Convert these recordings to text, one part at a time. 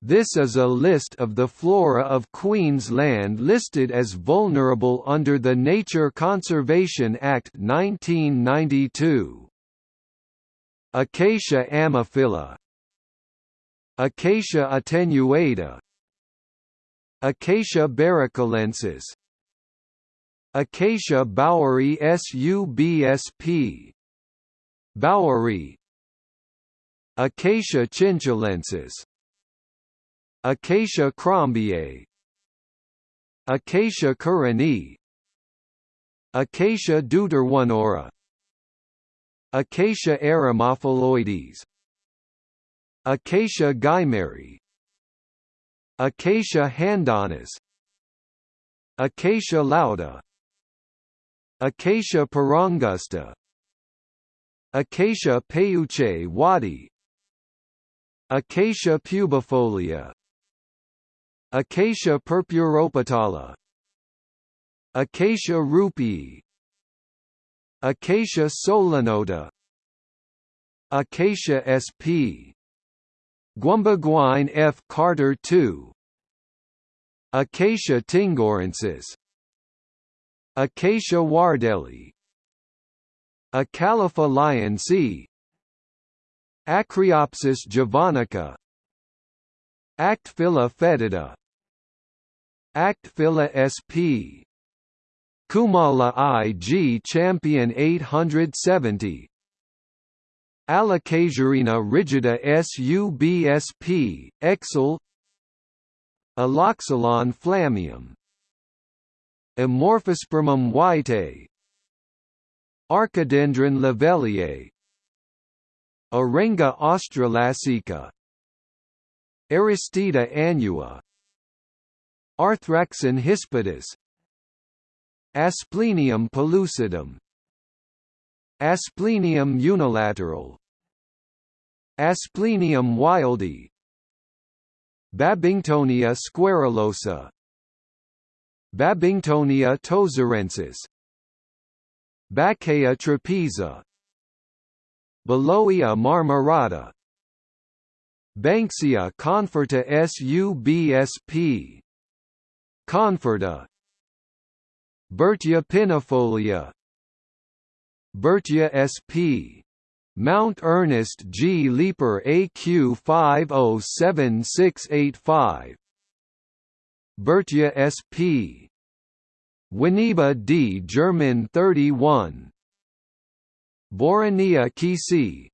This is a list of the flora of Queensland listed as vulnerable under the Nature Conservation Act 1992. Acacia ammophila Acacia attenuata. Acacia barricalensis Acacia baueri subsp baueri. Acacia chinchillensis Acacia crombiei. Acacia currani Acacia deuteroneura Acacia eremophiloides Acacia guimarae Acacia handonis Acacia lauta. Acacia parangusta Acacia peuche wadi. Acacia pubifolia Acacia purpuropetala Acacia ruppii Acacia solanota Acacia sp Gwumbaguine F. Carter II Acacia tingorensis. Acacia wardellii Acalypha lyonsii Acriopsis javanica. Actephila foetida Actephila sp. Kumala IG Champion 870 Allocasuarina rigida subsp. Exel. Alloxylon flammeum Amorphospermum whitei Archidendron lovelliae Arenga australasica. Aristida annua Arthraxon hispidus Asplenium pellucidum. Asplenium unilaterale. Asplenium wildii Babingtonia squarrulosa Babingtonia tozerensis. Bacchaea trapeza. Beloia marmorata. Banksia conferta subsp. Conferta Bertya pinifolia Bertya sp. Mount Ernest G. Leeper AQ 507685 Bertya sp. Winneba D. German 31 Boronia Kisi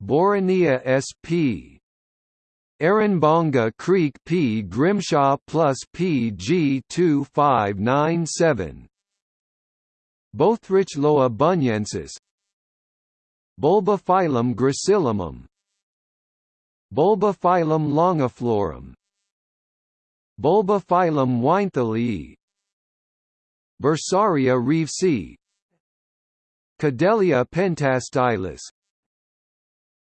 Boronia sp. Aranbonga Creek P. Grimshaw plus PG 2597 Bothriochloa bunyensis Bulbophyllum gracillimum Bulbophyllum longiflorum. Bulbophyllum weinthalii Bursaria reevesii Cadelia pentastylis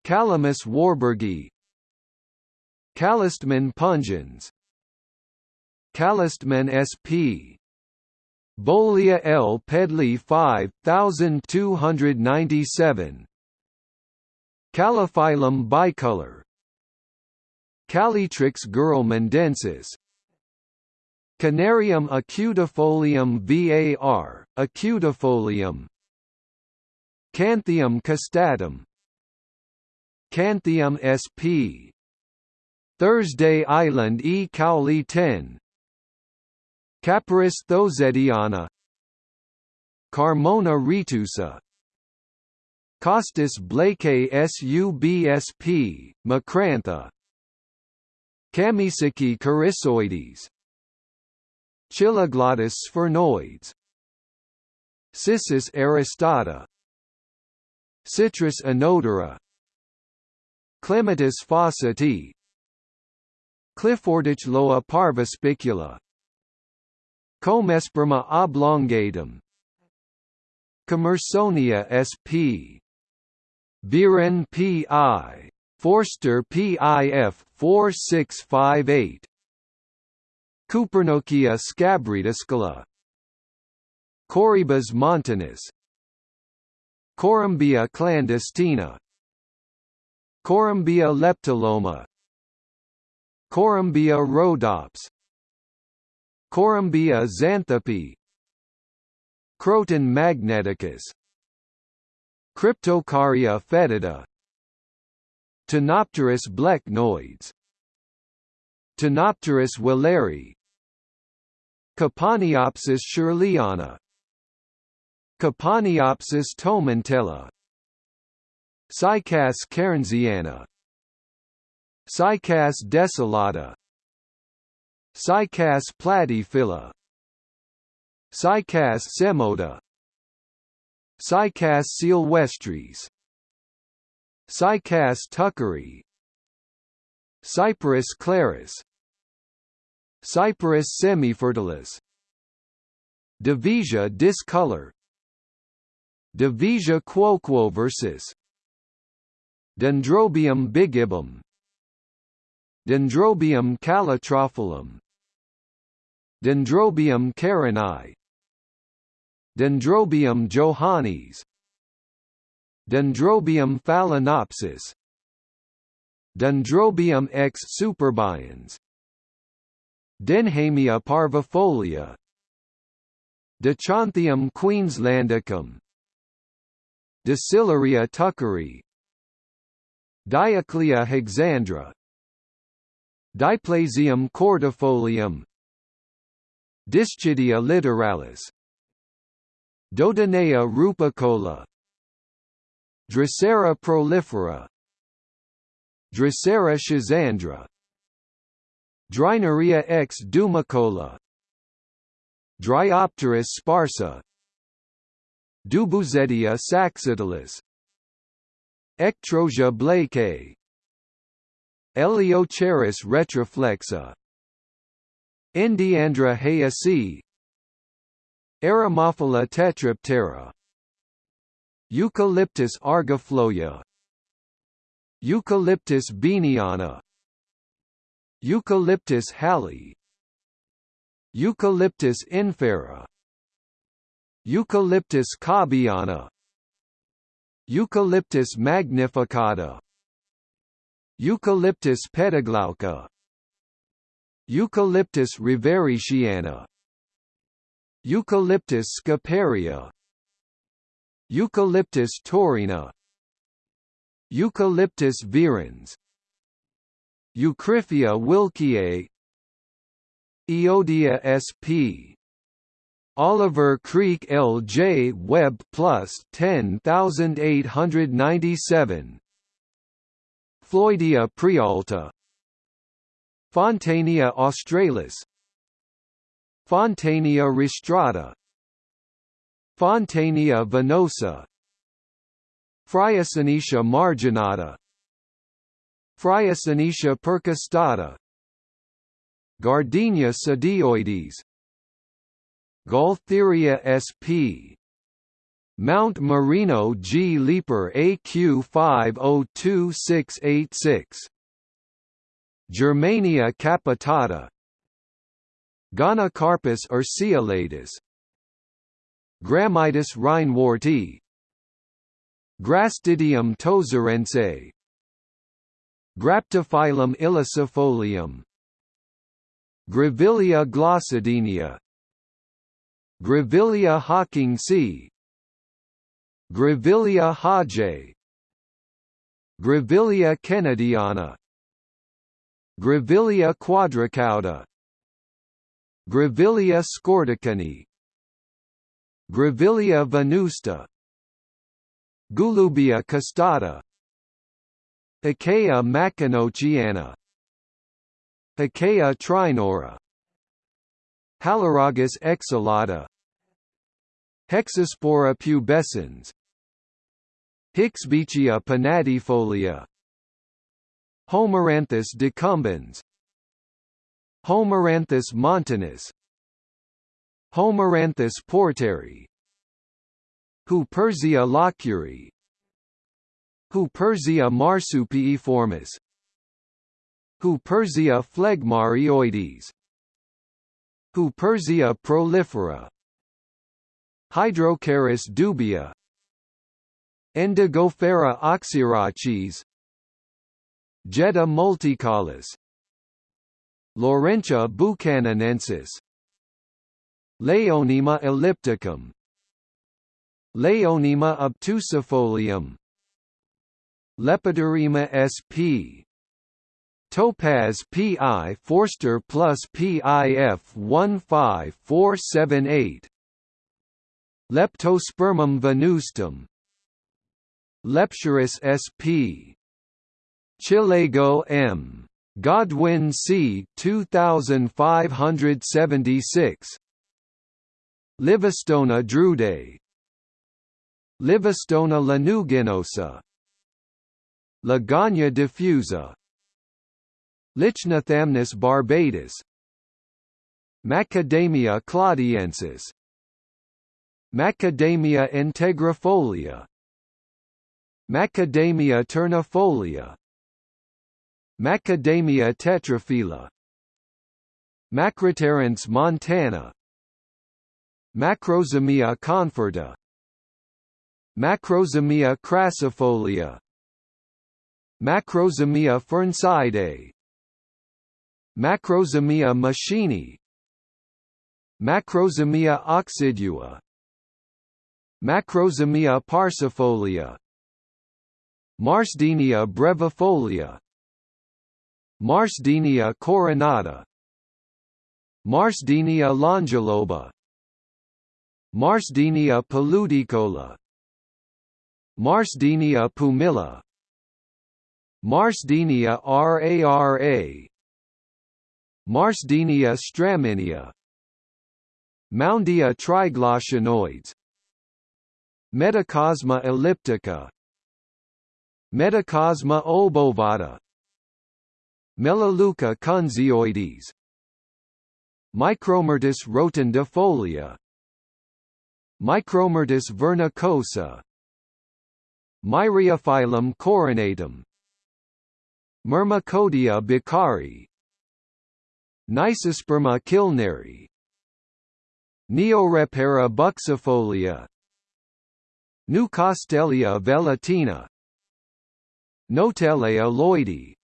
Calamus warburgii Callistemon pungens Callistemon sp. Bolia L. Pedley 5297 Calophyllum bicolor Calytrix girlmandensis Canarium acutifolium var, acutifolium Canthium costatum Canthium sp. Thursday Island E. Cowley 10 Capparis thozetiana Carmona retusa. Costus blakei subsp. Macrantha Camisiki coryzoides Chiloglottis sphyrnoides. Cissus aristata. Citrus anodera Clematis fawcettii Cliffordiochloa parvispicula Comesperma oblongatum. Commersonia sp. Viren P.I. Forster PIF 4658 Coopernookia scabridiscula Corybas montanus. Corymbia clandestina. Corymbia leptoloma Corymbia rhodops. Corymbia xanthope Croton magneticus. Cryptocarya foetida. Tenopterus blecknoides Tenopterus wheleri Cupaniopsis shirleyana. Cupaniopsis tomentella. Cycas cairnsiana Cycas desolata. Cycas platyphylla Cycas semota. Cycas silvestris Cycas tuckeri Cyperus clarus Cyperus semifertilis. Daviesia discolor. Daviesia quoquoversus Dendrobium bigibbum Dendrobium calotrophyllum Dendrobium carinae Dendrobium johannes. Dendrobium phalaenopsis. Dendrobium x superbiens Denhamia parvifolia. Dichanthium queenslandicum. Dicillaria tuckeri. Dioclea hexandra Diplazium cordifolium. Dischidia littoralis. Dodonaea rupicola Drosera prolifera. Drosera schizandra Dryneria x dumicola. Dryopteris sparsa. Dubouzetidia saxatilis Ectrosia blakei Eleocharis retroflexa. Endiandra hayesii Eremophila tetraptera. Eucalyptus argophloia Eucalyptus beaniana Eucalyptus hallei Eucalyptus infera. Eucalyptus cobbiana Eucalyptus magnificata Eucalyptus pediglauca Eucalyptus rivericiana Eucalyptus scoparia Eucalyptus taurina. Eucalyptus virens. Eucryphia wilkiae. Eodia sp Oliver Creek L.J. Webb plus 10897 Floydia prealta Fontainea australis. Fontainea rostrata. Fontainea venosa. Fraisonetia marginata. Fraisonetia percustata Gardenia sadioides Gaultheria sp. Mount Marino G. Leaper AQ 502686 Germania capitata Gonocarpus urceolatus Grammitis reinwardtii Grastidium tozarense. Graptophyllum ilicifolium Grevillea glossadenia Grevillea hawkingsi Grevillea hodgei Grevillea kennediana Grevillea quadricauda Grevillea scortechinii Grevillea venusta. Gulubia costata Achaea machinociana Achaea trinora. Haloragis exalata Hexaspora pubescens Hicksbeachia pinnatifolia Homoranthus decumbens. Homoranthus montanus. Homoranthus porteri. Huperzia locuri. Huperzia marsupiiformis Huperzia phlegmarioides. Huperzia prolifera. Hydrocharis dubia Indigofera oxyraches Jetta multicollis. Laurentia buchananensis. Leionema ellipticum. Leionema obtusifolium. Lepidorema sp Topaz PI Forster plus PIF 15478 Leptospermum venustum Lepschurus sp Chilego M. Godwin C. 2576 Livistona drudei. Livistona lanuginosa. Logania diffusa. Lychnothamnus barbatus. Macadamia claudiensis Macadamia integrifolia Macadamia ternifolia Macadamia tetraphylla Macroterence montana. Macrozamia conferta Macrozamia crassifolia. Macrozamia fernsidae Macrozamia machini. Macrozamia occidua. Macrozamia parcifolia Marsdenia brevifolia. Marsdenia coronata. Marsdenia longiloba. Marsdenia paludicola Marsdenia pumila. Marsdenia rara. Marsdenia straminea. Moundia triglosionoides Medicosma elliptica Medicosma obovata. Melaleuca conzioides. Micromyrtus rotundifolia Micromyrtus vernicosa. Myriophyllum coronatum. Myrmecodia beccarii Nisosperma kilneri. Neorepara buxifolia Nucastelia velutina Notelaea lloydii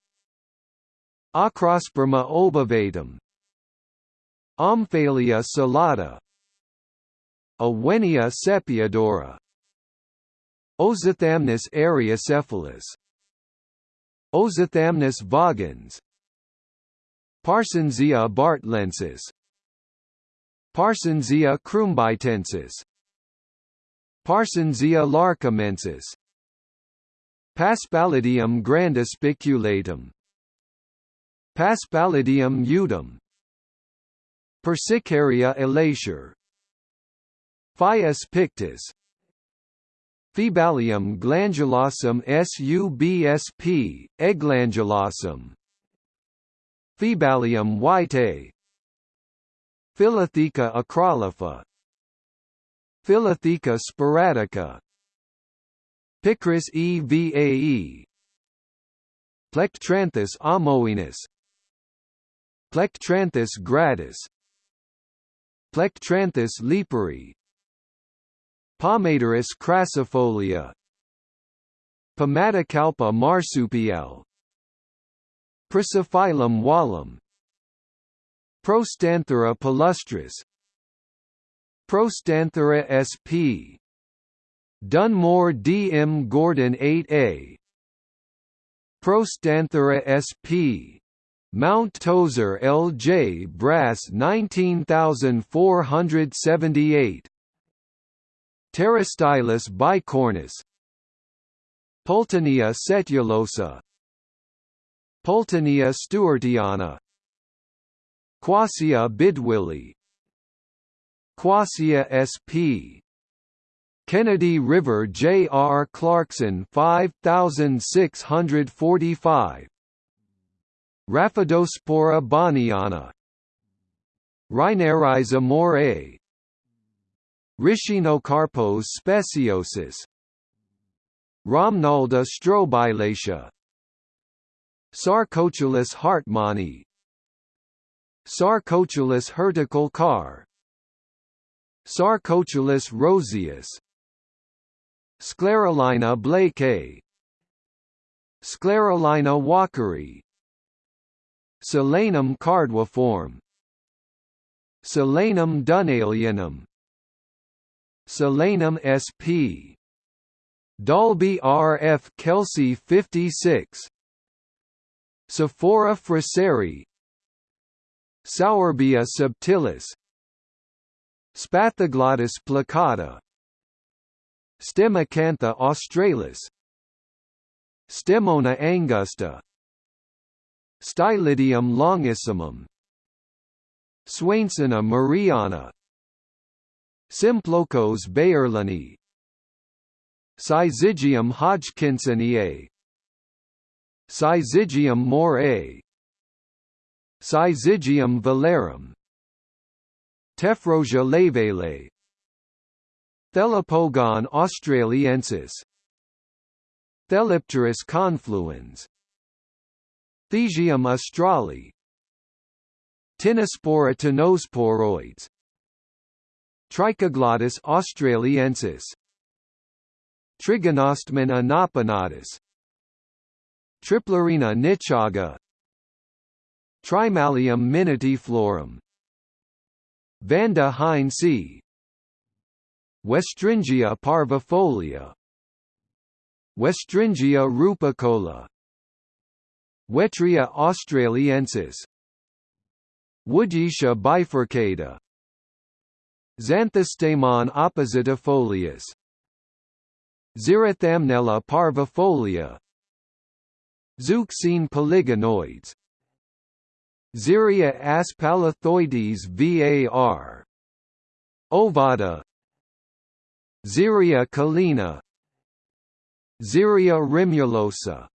Ochrosperma obovatum Omphalia salata Owenia sepiadora Ozothamnus eriocephalus Ozothamnus vagans Parsonsia bartlensis. Parsonsia crumbitensis Parsonsia larcamensis Paspalidium grandispiculatum Paspalidium udum Persicaria elatior Phyas pictus. Phebalium glandulosum subsp, egglandulosum Phebalium white Philotheca acrolypha Philotheca sporadica Picris evae Plectranthus amoenus. Plectranthus gradus. Plectranthus lepori Pomaderris crassifolia. Pomatocalpa marsupiale. Prasophyllum wallum. Prostanthera palustris Prostanthera sp. Dunmore D. M. Gordon 8a Prostanthera sp. Mount Tozer L. J. Brass 19478 Pterostylis bicornis Pultenaea setulosa Pultenaea stewartiana Quassia bidwilli Quassia sp. Kennedy River J. R. Clarkson 5645 Rhaphidospora bonniana Rhinariza morae Rhinocarpos speciosus Rhamnalda strobilacea Sarcochilus hartmannii. Sarcochilus herticule car Sarcochilus roseus Sclerolaena blakei Sclerolaena walkeri Solanum cardiiforme Solanum dunnalianum Solanum sp. Dalby RF Kelsey 56 Sophora fraseri. Sourbeea subtilis. Spathoglottis plicata Stemacantha australis. Stemona angusta. Stylidium longissimum. Swainsona mariana. Symplocos bayerlani. Syzygium hodgkinsoniae Syzygium morae Syzygium vellarum Tephrosia laevale Thelepogon australiensis. Thelypteris confluens. Thesium australi Tinospora tinosporoides Trichoglottis australiensis. Trigonostemon anaponatus Triplerina nichaga. Trimalium minutiflorum Vanda heinzii Westringia parvifolia. Westringia rupicola Wetria australiensis. Wodyetia bifurcata. Xanthostemon oppositifolius Xerothamnella parvifolia. Zeuxine polygonoids Zieria aspalithoides var. Ovada Zieria collina Zieria rimulosa